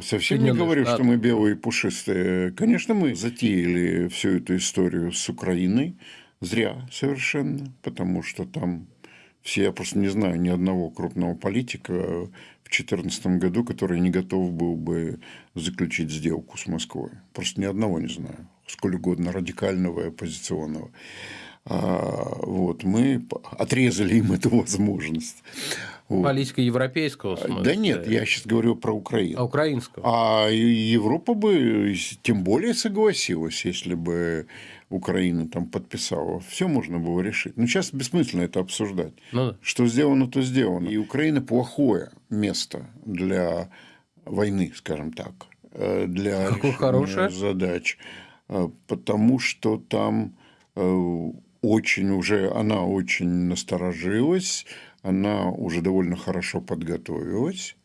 Совсем не говорю, Штатов. что мы белые и пушистые. Конечно, мы затеяли всю эту историю с Украиной. Зря совершенно, потому что там все, я просто не знаю ни одного крупного политика в 2014 году, который не готов был бы заключить сделку с Москвой. Просто ни одного не знаю. Сколь угодно радикального и оппозиционного. А, вот, мы отрезали им эту возможность. Вот. Политика европейского смысла? Да нет, я сейчас говорю про Украину. А украинского? А Европа бы тем более согласилась, если бы Украина там подписала. Все можно было решить. Но сейчас бессмысленно это обсуждать. Ну, да. Что сделано, то сделано. И Украина плохое место для войны, скажем так, э, для Какое хорошее? задач. Э, потому что там э, очень уже, она очень насторожилась, она уже довольно хорошо подготовилась.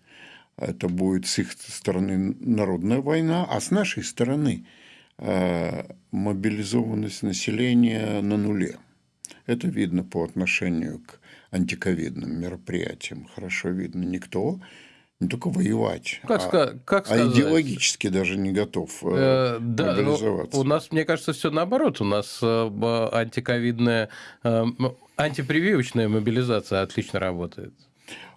Это будет с их стороны народная война, а с нашей стороны э, мобилизованность населения на нуле. Это видно по отношению к антиковидным мероприятиям. Хорошо видно. Никто не только воевать, как, а, как а идеологически даже не готов э, э да, ну, мобилизоваться. У нас, мне кажется, все наоборот. У нас э, антиковидная, э, антипрививочная мобилизация отлично работает.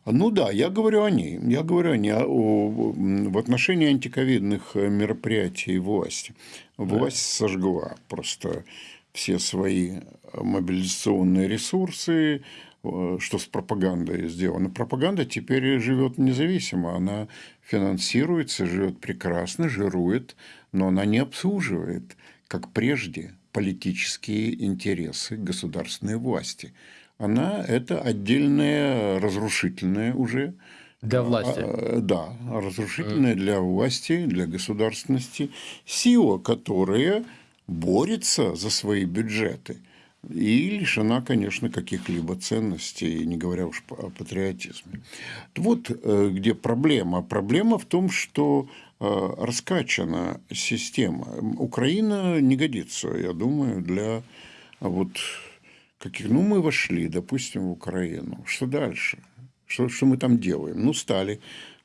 Ну да, я говорю о ней. Я говорю о ней о, в отношении антиковидных мероприятий власти. Власть да. сожгла просто все свои мобилизационные ресурсы, Э, что с пропагандой сделано. Пропаганда теперь живет независимо, она финансируется, живет прекрасно, жирует, но она не обслуживает, как прежде, политические интересы государственной власти. Она – это отдельная разрушительная уже для власти. А, да, разрушительная для власти, для государственности сила, которая борется за свои бюджеты – и лишена, конечно, каких-либо ценностей, не говоря уж о патриотизме. Вот э, где проблема. Проблема в том, что э, раскачана система. Украина не годится, я думаю, для вот каких... Ну, мы вошли, допустим, в Украину. Что дальше? Что, что мы там делаем? Ну, стали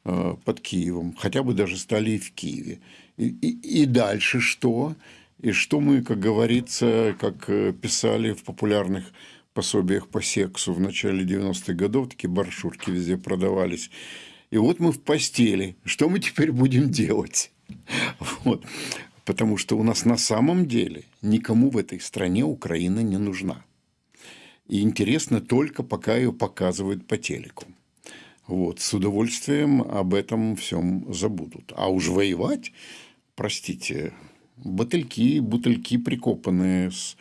э, под Киевом, хотя бы даже стали и в Киеве. И, и, и дальше что? И что мы, как говорится, как э, писали в популярных пособиях по сексу в начале 90-х годов, такие баршурки везде продавались. И вот мы в постели. Что мы теперь будем делать? Вот. Потому что у нас на самом деле никому в этой стране Украина не нужна. И интересно только, пока ее показывают по телеку. Вот, с удовольствием об этом всем забудут. А уж воевать, простите, Бутыльки, бутыльки прикопанные с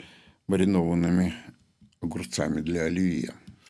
маринованными огурцами для оливье.